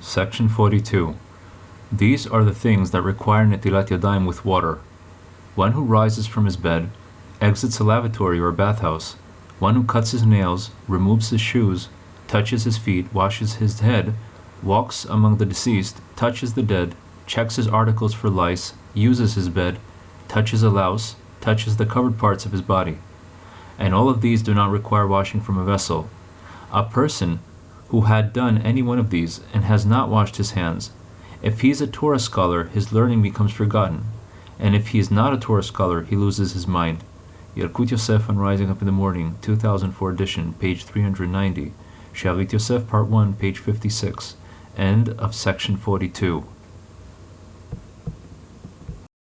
Section 42. These are the things that require netilat yadayim with water. One who rises from his bed, exits a lavatory or bathhouse, one who cuts his nails, removes his shoes, touches his feet, washes his head, walks among the deceased, touches the dead, checks his articles for lice, uses his bed, touches a louse, touches the covered parts of his body. And all of these do not require washing from a vessel. A person who had done any one of these and has not washed his hands, if he is a Torah scholar, his learning becomes forgotten, and if he is not a Torah scholar, he loses his mind. Yalkut Yosef on Rising Up in the Morning, 2004 edition, page 390. Shalit Yosef, part 1, page 56. End of section 42.